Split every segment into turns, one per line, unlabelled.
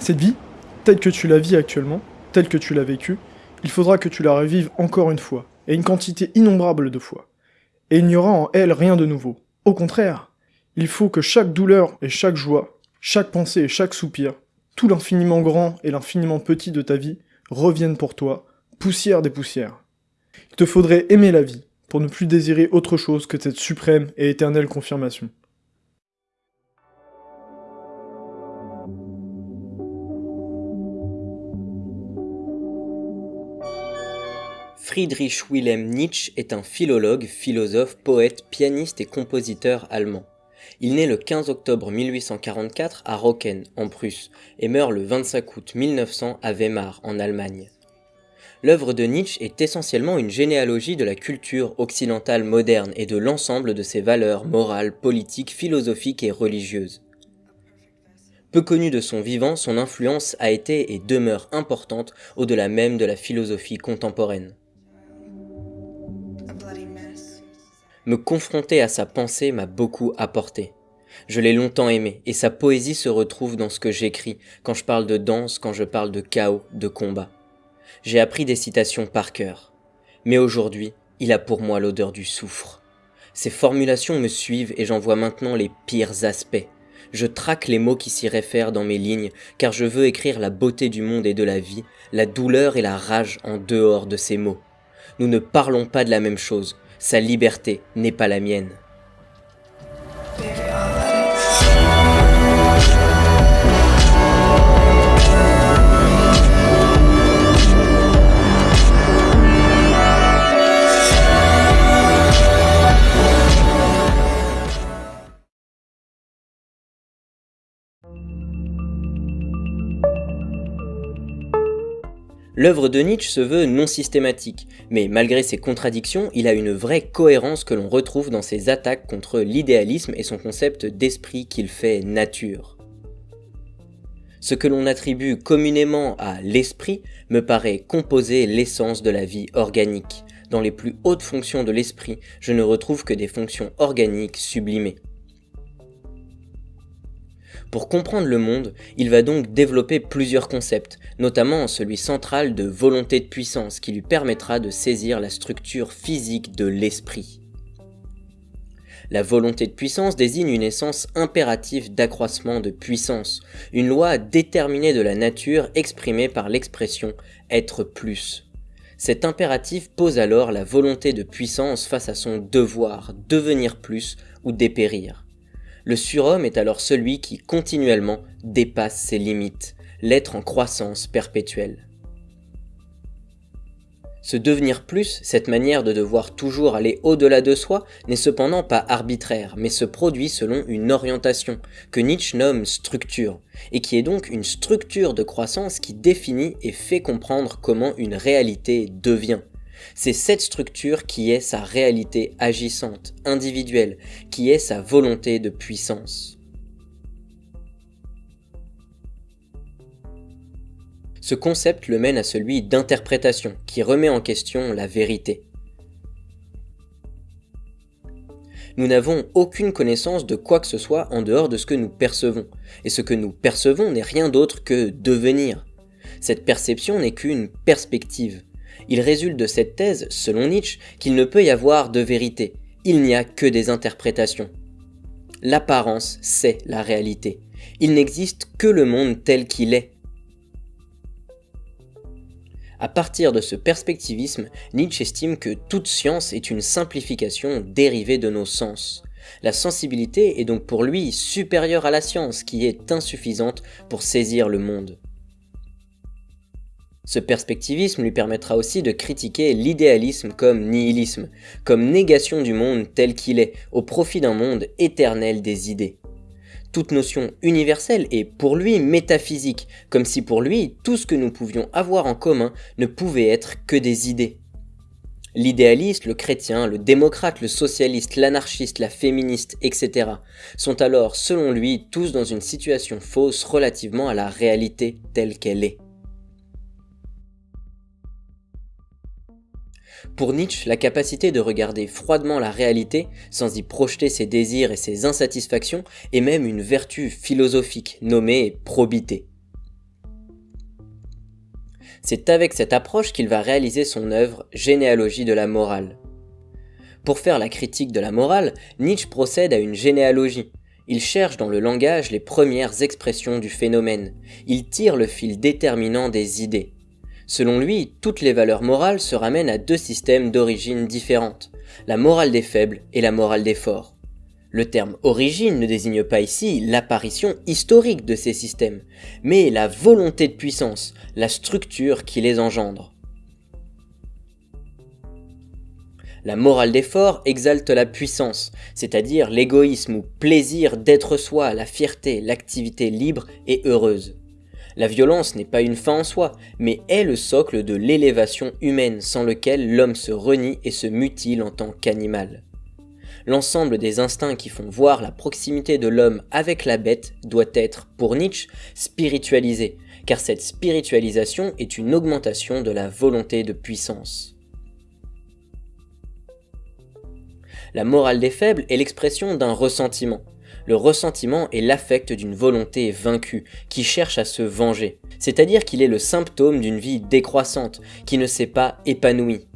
Cette vie, telle que tu la vis actuellement, telle que tu l'as vécue, il faudra que tu la revives encore une fois, et une quantité innombrable de fois. Et il n'y aura en elle rien de nouveau. Au contraire, il faut que chaque douleur et chaque joie, chaque pensée et chaque soupir, tout l'infiniment grand et l'infiniment petit de ta vie reviennent pour toi, poussière des poussières. Il te faudrait aimer la vie, pour ne plus désirer autre chose que cette suprême et éternelle confirmation.
Friedrich Wilhelm Nietzsche est un philologue, philosophe, poète, pianiste et compositeur allemand. Il naît le 15 octobre 1844 à Rocken, en Prusse, et meurt le 25 août 1900 à Weimar, en Allemagne. L'œuvre de Nietzsche est essentiellement une généalogie de la culture occidentale moderne et de l'ensemble de ses valeurs morales, politiques, philosophiques et religieuses. Peu connu de son vivant, son influence a été et demeure importante au-delà même de la philosophie contemporaine. Me confronter à sa pensée m'a beaucoup apporté. Je l'ai longtemps aimé, et sa poésie se retrouve dans ce que j'écris, quand je parle de danse, quand je parle de chaos, de combat. J'ai appris des citations par cœur. Mais aujourd'hui, il a pour moi l'odeur du soufre. Ses formulations me suivent et j'en vois maintenant les pires aspects. Je traque les mots qui s'y réfèrent dans mes lignes, car je veux écrire la beauté du monde et de la vie, la douleur et la rage en dehors de ces mots. Nous ne parlons pas de la même chose, sa liberté n'est pas la mienne. L'œuvre de Nietzsche se veut non systématique, mais malgré ses contradictions, il a une vraie cohérence que l'on retrouve dans ses attaques contre l'idéalisme et son concept d'esprit qu'il fait nature. Ce que l'on attribue communément à l'esprit me paraît composer l'essence de la vie organique. Dans les plus hautes fonctions de l'esprit, je ne retrouve que des fonctions organiques sublimées. Pour comprendre le monde, il va donc développer plusieurs concepts, notamment celui central de volonté de puissance qui lui permettra de saisir la structure physique de l'esprit. La volonté de puissance désigne une essence impérative d'accroissement de puissance, une loi déterminée de la nature exprimée par l'expression être plus. Cet impératif pose alors la volonté de puissance face à son devoir, devenir plus ou dépérir. Le surhomme est alors celui qui continuellement dépasse ses limites, l'être en croissance perpétuelle. Ce devenir plus, cette manière de devoir toujours aller au-delà de soi, n'est cependant pas arbitraire, mais se produit selon une orientation, que Nietzsche nomme structure, et qui est donc une structure de croissance qui définit et fait comprendre comment une réalité devient. C'est cette structure qui est sa réalité agissante, individuelle, qui est sa volonté de puissance. Ce concept le mène à celui d'interprétation, qui remet en question la vérité. Nous n'avons aucune connaissance de quoi que ce soit en dehors de ce que nous percevons, et ce que nous percevons n'est rien d'autre que devenir. Cette perception n'est qu'une perspective. Il résulte de cette thèse, selon Nietzsche, qu'il ne peut y avoir de vérité, il n'y a que des interprétations. L'apparence, c'est la réalité. Il n'existe que le monde tel qu'il est. À partir de ce perspectivisme, Nietzsche estime que toute science est une simplification dérivée de nos sens. La sensibilité est donc pour lui supérieure à la science qui est insuffisante pour saisir le monde. Ce perspectivisme lui permettra aussi de critiquer l'idéalisme comme nihilisme, comme négation du monde tel qu'il est, au profit d'un monde éternel des idées. Toute notion universelle est pour lui métaphysique, comme si pour lui tout ce que nous pouvions avoir en commun ne pouvait être que des idées. L'idéaliste, le chrétien, le démocrate, le socialiste, l'anarchiste, la féministe, etc. sont alors, selon lui, tous dans une situation fausse relativement à la réalité telle qu'elle est. Pour Nietzsche, la capacité de regarder froidement la réalité, sans y projeter ses désirs et ses insatisfactions, est même une vertu philosophique nommée probité. C'est avec cette approche qu'il va réaliser son œuvre Généalogie de la morale. Pour faire la critique de la morale, Nietzsche procède à une généalogie. Il cherche dans le langage les premières expressions du phénomène. Il tire le fil déterminant des idées. Selon lui, toutes les valeurs morales se ramènent à deux systèmes d'origine différentes, la morale des faibles et la morale des forts. Le terme origine ne désigne pas ici l'apparition historique de ces systèmes, mais la volonté de puissance, la structure qui les engendre. La morale des forts exalte la puissance, c'est-à-dire l'égoïsme ou plaisir d'être soi, la fierté, l'activité libre et heureuse. La violence n'est pas une fin en soi, mais est le socle de l'élévation humaine sans lequel l'homme se renie et se mutile en tant qu'animal. L'ensemble des instincts qui font voir la proximité de l'homme avec la bête doit être, pour Nietzsche, spiritualisé, car cette spiritualisation est une augmentation de la volonté de puissance. La morale des faibles est l'expression d'un ressentiment, le ressentiment est l'affect d'une volonté vaincue, qui cherche à se venger. C'est-à-dire qu'il est le symptôme d'une vie décroissante, qui ne s'est pas épanouie.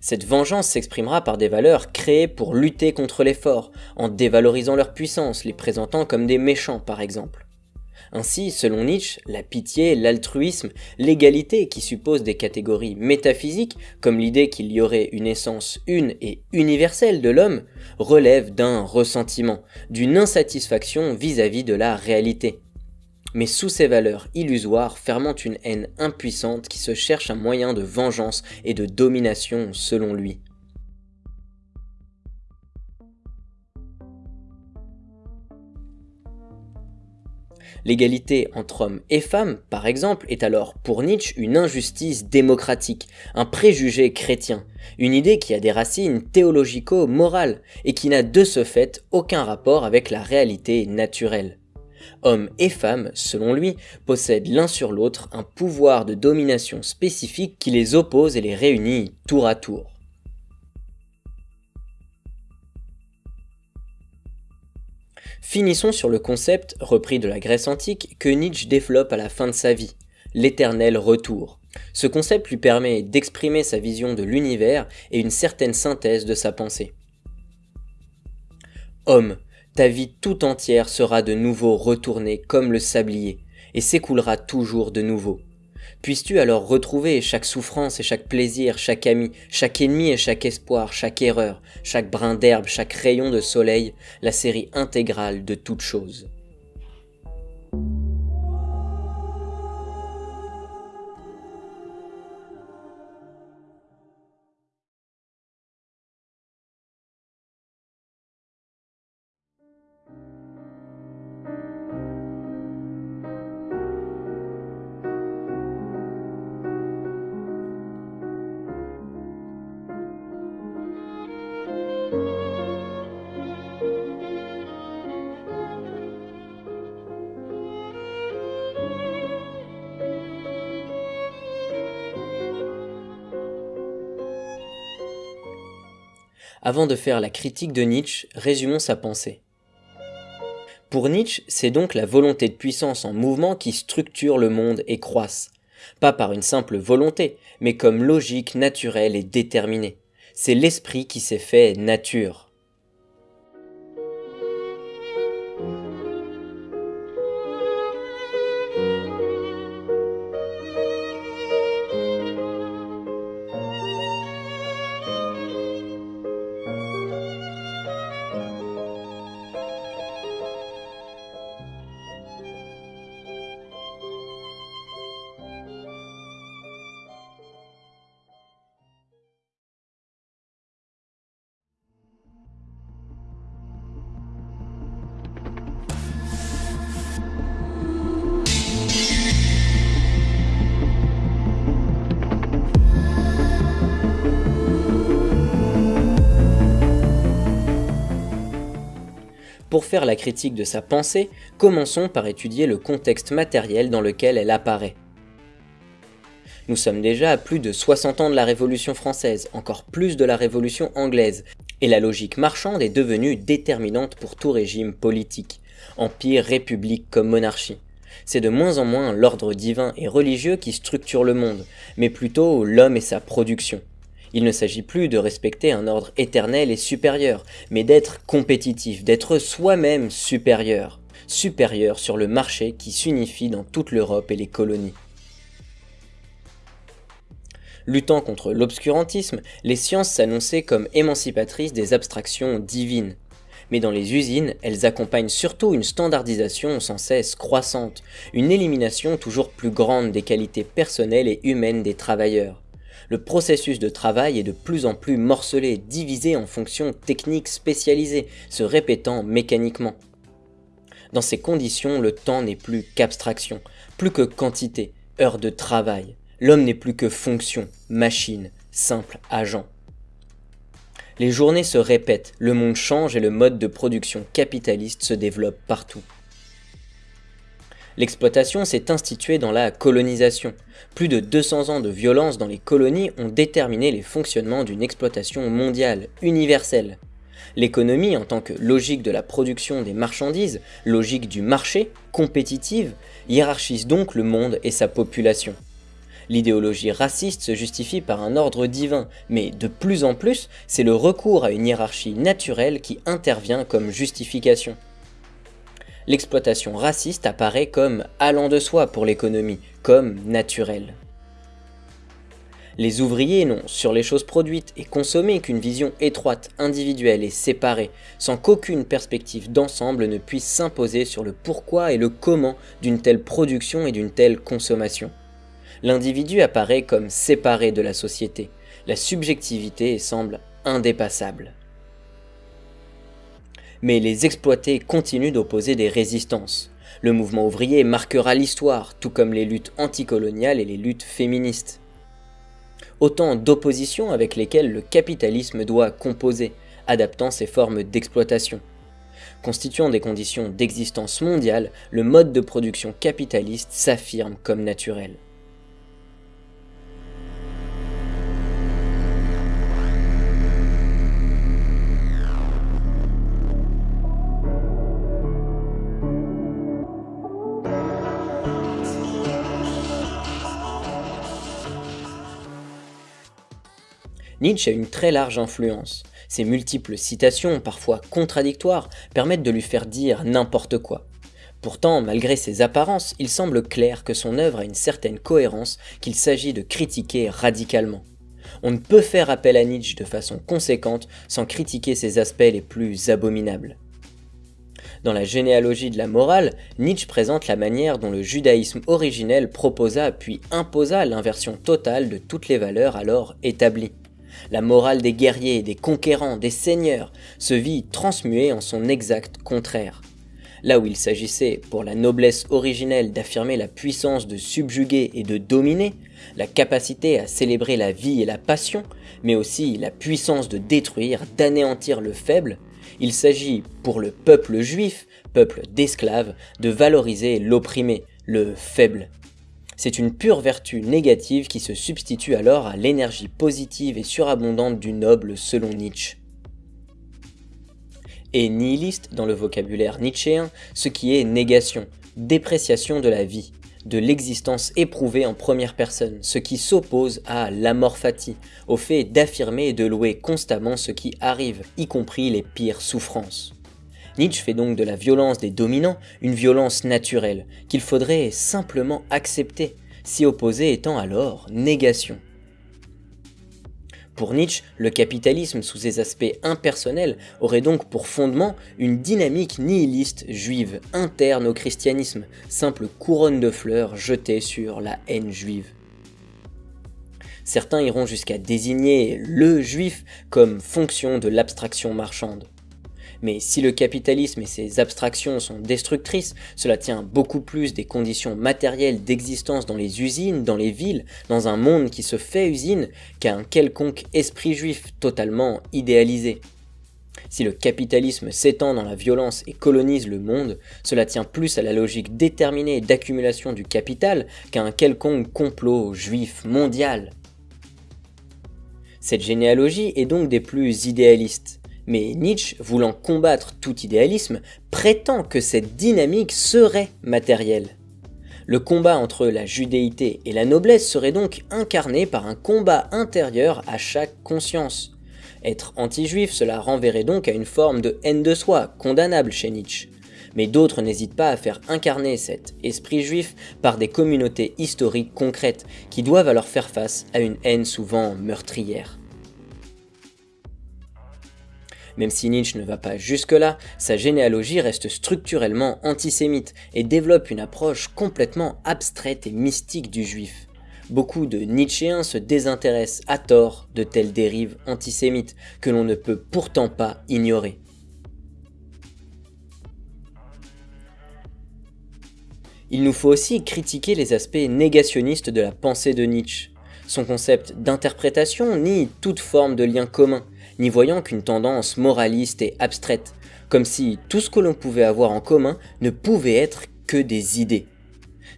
Cette vengeance s'exprimera par des valeurs créées pour lutter contre les forts, en dévalorisant leur puissance, les présentant comme des méchants par exemple. Ainsi, selon Nietzsche, la pitié, l'altruisme, l'égalité qui suppose des catégories métaphysiques, comme l'idée qu'il y aurait une essence une et universelle de l'homme, relèvent d'un ressentiment, d'une insatisfaction vis-à-vis -vis de la réalité. Mais sous ces valeurs illusoires fermente une haine impuissante qui se cherche un moyen de vengeance et de domination selon lui. L'égalité entre hommes et femmes, par exemple, est alors pour Nietzsche une injustice démocratique, un préjugé chrétien, une idée qui a des racines théologico-morales et qui n'a de ce fait aucun rapport avec la réalité naturelle. Hommes et femmes, selon lui, possèdent l'un sur l'autre un pouvoir de domination spécifique qui les oppose et les réunit tour à tour. Finissons sur le concept, repris de la Grèce antique, que Nietzsche développe à la fin de sa vie, l'éternel retour. Ce concept lui permet d'exprimer sa vision de l'univers et une certaine synthèse de sa pensée. Homme, ta vie tout entière sera de nouveau retournée comme le sablier, et s'écoulera toujours de nouveau. Puisses-tu alors retrouver chaque souffrance et chaque plaisir, chaque ami, chaque ennemi et chaque espoir, chaque erreur, chaque brin d'herbe, chaque rayon de soleil, la série intégrale de toutes choses. Avant de faire la critique de Nietzsche, résumons sa pensée. Pour Nietzsche, c'est donc la volonté de puissance en mouvement qui structure le monde et croisse. Pas par une simple volonté, mais comme logique naturelle et déterminée. C'est l'esprit qui s'est fait nature. Pour faire la critique de sa pensée, commençons par étudier le contexte matériel dans lequel elle apparaît. Nous sommes déjà à plus de 60 ans de la Révolution française, encore plus de la Révolution anglaise, et la logique marchande est devenue déterminante pour tout régime politique, empire, république comme monarchie. C'est de moins en moins l'ordre divin et religieux qui structure le monde, mais plutôt l'homme et sa production. Il ne s'agit plus de respecter un ordre éternel et supérieur, mais d'être compétitif, d'être soi-même supérieur, supérieur sur le marché qui s'unifie dans toute l'Europe et les colonies. Luttant contre l'obscurantisme, les sciences s'annonçaient comme émancipatrices des abstractions divines. Mais dans les usines, elles accompagnent surtout une standardisation sans cesse croissante, une élimination toujours plus grande des qualités personnelles et humaines des travailleurs. Le processus de travail est de plus en plus morcelé, divisé en fonctions techniques spécialisées, se répétant mécaniquement. Dans ces conditions, le temps n'est plus qu'abstraction, plus que quantité, heure de travail. L'homme n'est plus que fonction, machine, simple agent. Les journées se répètent, le monde change et le mode de production capitaliste se développe partout. L'exploitation s'est instituée dans la colonisation. Plus de 200 ans de violence dans les colonies ont déterminé les fonctionnements d'une exploitation mondiale, universelle. L'économie en tant que logique de la production des marchandises, logique du marché, compétitive, hiérarchise donc le monde et sa population. L'idéologie raciste se justifie par un ordre divin, mais de plus en plus, c'est le recours à une hiérarchie naturelle qui intervient comme justification. L'exploitation raciste apparaît comme allant de soi pour l'économie, comme naturelle. Les ouvriers n'ont sur les choses produites et consommées qu'une vision étroite, individuelle et séparée, sans qu'aucune perspective d'ensemble ne puisse s'imposer sur le pourquoi et le comment d'une telle production et d'une telle consommation l'individu apparaît comme séparé de la société. La subjectivité semble indépassable. Mais les exploités continuent d'opposer des résistances. Le mouvement ouvrier marquera l'histoire, tout comme les luttes anticoloniales et les luttes féministes. Autant d'oppositions avec lesquelles le capitalisme doit composer, adaptant ses formes d'exploitation. Constituant des conditions d'existence mondiale, le mode de production capitaliste s'affirme comme naturel. Nietzsche a une très large influence. Ses multiples citations, parfois contradictoires, permettent de lui faire dire n'importe quoi. Pourtant, malgré ses apparences, il semble clair que son œuvre a une certaine cohérence qu'il s'agit de critiquer radicalement. On ne peut faire appel à Nietzsche de façon conséquente sans critiquer ses aspects les plus abominables. Dans la généalogie de la morale, Nietzsche présente la manière dont le judaïsme originel proposa puis imposa l'inversion totale de toutes les valeurs alors établies. La morale des guerriers, des conquérants, des seigneurs se vit transmuée en son exact contraire. Là où il s'agissait, pour la noblesse originelle, d'affirmer la puissance de subjuguer et de dominer, la capacité à célébrer la vie et la passion, mais aussi la puissance de détruire, d'anéantir le faible, il s'agit, pour le peuple juif, peuple d'esclaves, de valoriser l'opprimé, le faible, c'est une pure vertu négative qui se substitue alors à l'énergie positive et surabondante du noble selon Nietzsche. Et nihiliste dans le vocabulaire nietzschéen, ce qui est négation, dépréciation de la vie, de l'existence éprouvée en première personne, ce qui s'oppose à l'amor fati, au fait d'affirmer et de louer constamment ce qui arrive, y compris les pires souffrances. Nietzsche fait donc de la violence des dominants une violence naturelle, qu'il faudrait simplement accepter, si opposé étant alors négation. Pour Nietzsche, le capitalisme sous ses aspects impersonnels aurait donc pour fondement une dynamique nihiliste juive interne au christianisme, simple couronne de fleurs jetée sur la haine juive. Certains iront jusqu'à désigner le juif comme fonction de l'abstraction marchande. Mais si le capitalisme et ses abstractions sont destructrices, cela tient beaucoup plus des conditions matérielles d'existence dans les usines, dans les villes, dans un monde qui se fait usine, qu'à un quelconque esprit juif totalement idéalisé. Si le capitalisme s'étend dans la violence et colonise le monde, cela tient plus à la logique déterminée d'accumulation du capital qu'à un quelconque complot juif mondial. Cette généalogie est donc des plus idéalistes. Mais Nietzsche, voulant combattre tout idéalisme, prétend que cette dynamique serait matérielle. Le combat entre la judéité et la noblesse serait donc incarné par un combat intérieur à chaque conscience. Être anti-juif, cela renverrait donc à une forme de haine de soi, condamnable chez Nietzsche. Mais d'autres n'hésitent pas à faire incarner cet esprit juif par des communautés historiques concrètes qui doivent alors faire face à une haine souvent meurtrière. Même si Nietzsche ne va pas jusque-là, sa généalogie reste structurellement antisémite et développe une approche complètement abstraite et mystique du juif. Beaucoup de Nietzschéens se désintéressent à tort de telles dérives antisémites que l'on ne peut pourtant pas ignorer. Il nous faut aussi critiquer les aspects négationnistes de la pensée de Nietzsche. Son concept d'interprétation nie toute forme de lien commun, n'y voyant qu'une tendance moraliste et abstraite, comme si tout ce que l'on pouvait avoir en commun ne pouvait être que des idées.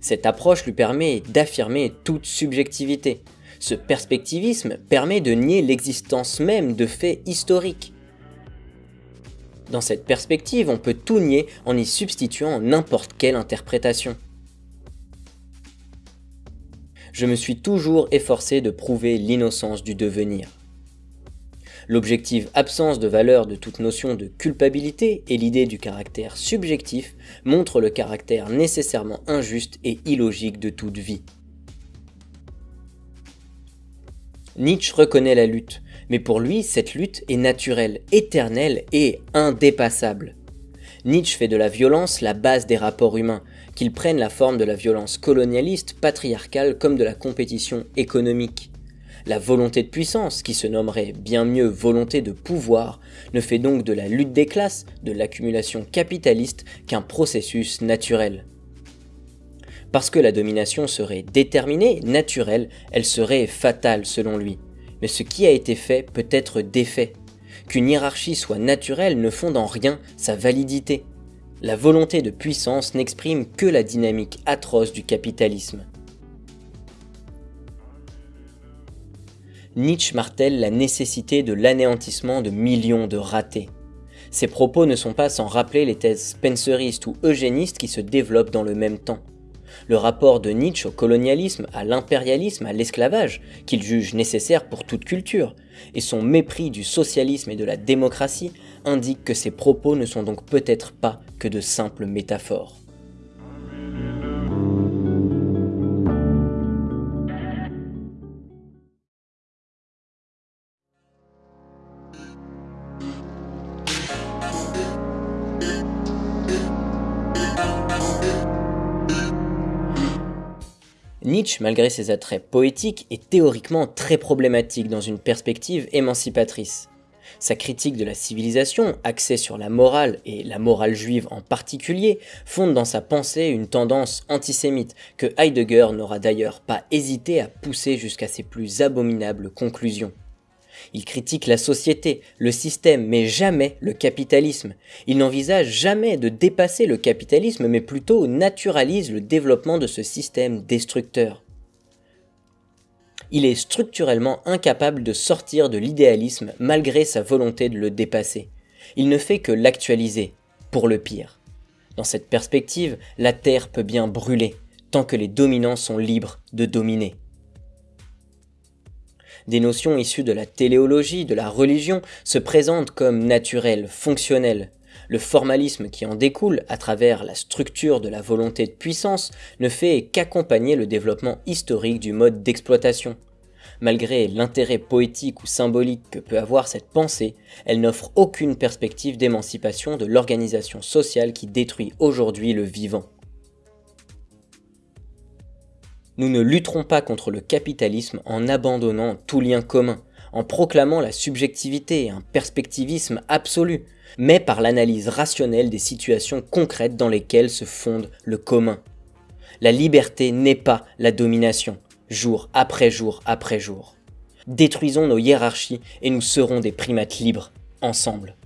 Cette approche lui permet d'affirmer toute subjectivité. Ce perspectivisme permet de nier l'existence même de faits historiques. Dans cette perspective, on peut tout nier en y substituant n'importe quelle interprétation. Je me suis toujours efforcé de prouver l'innocence du devenir. L'objective absence de valeur de toute notion de culpabilité et l'idée du caractère subjectif montrent le caractère nécessairement injuste et illogique de toute vie. Nietzsche reconnaît la lutte, mais pour lui, cette lutte est naturelle, éternelle et indépassable. Nietzsche fait de la violence la base des rapports humains, qu'ils prennent la forme de la violence colonialiste, patriarcale comme de la compétition économique. La volonté de puissance, qui se nommerait bien mieux volonté de pouvoir, ne fait donc de la lutte des classes, de l'accumulation capitaliste, qu'un processus naturel. Parce que la domination serait déterminée, naturelle, elle serait fatale selon lui. Mais ce qui a été fait peut être défait. Qu'une hiérarchie soit naturelle ne fonde en rien sa validité. La volonté de puissance n'exprime que la dynamique atroce du capitalisme. Nietzsche martèle la nécessité de l'anéantissement de millions de ratés. Ces propos ne sont pas sans rappeler les thèses spenceristes ou eugénistes qui se développent dans le même temps. Le rapport de Nietzsche au colonialisme, à l'impérialisme, à l'esclavage, qu'il juge nécessaire pour toute culture, et son mépris du socialisme et de la démocratie indiquent que ces propos ne sont donc peut-être pas que de simples métaphores. Malgré ses attraits poétiques, est théoriquement très problématique dans une perspective émancipatrice. Sa critique de la civilisation, axée sur la morale, et la morale juive en particulier, fonde dans sa pensée une tendance antisémite que Heidegger n'aura d'ailleurs pas hésité à pousser jusqu'à ses plus abominables conclusions. Il critique la société, le système, mais jamais le capitalisme. Il n'envisage jamais de dépasser le capitalisme, mais plutôt naturalise le développement de ce système destructeur. Il est structurellement incapable de sortir de l'idéalisme malgré sa volonté de le dépasser. Il ne fait que l'actualiser, pour le pire. Dans cette perspective, la Terre peut bien brûler, tant que les dominants sont libres de dominer. Des notions issues de la téléologie, de la religion, se présentent comme naturelles, fonctionnelles. Le formalisme qui en découle, à travers la structure de la volonté de puissance, ne fait qu'accompagner le développement historique du mode d'exploitation. Malgré l'intérêt poétique ou symbolique que peut avoir cette pensée, elle n'offre aucune perspective d'émancipation de l'organisation sociale qui détruit aujourd'hui le vivant. Nous ne lutterons pas contre le capitalisme en abandonnant tout lien commun, en proclamant la subjectivité et un perspectivisme absolu, mais par l'analyse rationnelle des situations concrètes dans lesquelles se fonde le commun. La liberté n'est pas la domination, jour après jour après jour. Détruisons nos hiérarchies et nous serons des primates libres, ensemble.